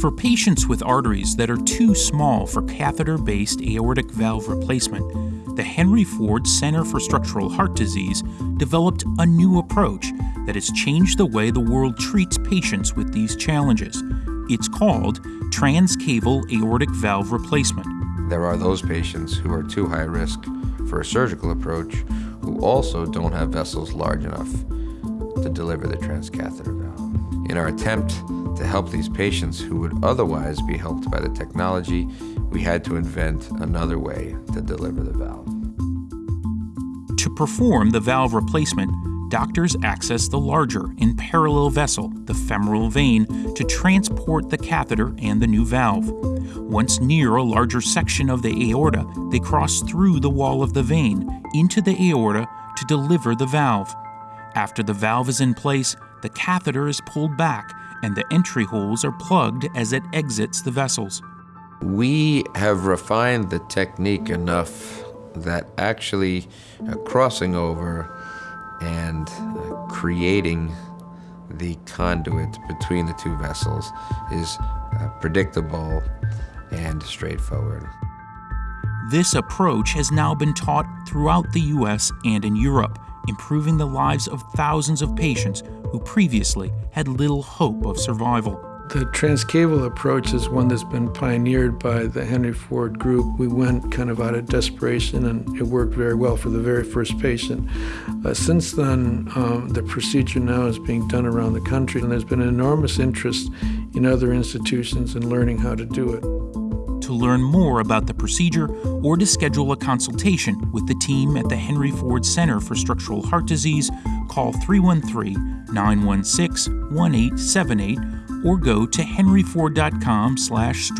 For patients with arteries that are too small for catheter based aortic valve replacement, the Henry Ford Center for Structural Heart Disease developed a new approach that has changed the way the world treats patients with these challenges. It's called transcaval aortic valve replacement. There are those patients who are too high risk for a surgical approach who also don't have vessels large enough to deliver the transcatheter valve. In our attempt to help these patients who would otherwise be helped by the technology, we had to invent another way to deliver the valve. To perform the valve replacement, doctors access the larger and parallel vessel, the femoral vein, to transport the catheter and the new valve. Once near a larger section of the aorta, they cross through the wall of the vein into the aorta to deliver the valve. After the valve is in place, the catheter is pulled back and the entry holes are plugged as it exits the vessels. We have refined the technique enough that actually uh, crossing over and uh, creating the conduit between the two vessels is uh, predictable and straightforward. This approach has now been taught throughout the US and in Europe, improving the lives of thousands of patients who previously had little hope of survival. The transcaval approach is one that's been pioneered by the Henry Ford Group. We went kind of out of desperation and it worked very well for the very first patient. Uh, since then, um, the procedure now is being done around the country and there's been enormous interest in other institutions in learning how to do it. To learn more about the procedure or to schedule a consultation with the team at the Henry Ford Center for Structural Heart Disease, call 313 916 1878 or go to henryford.com slash.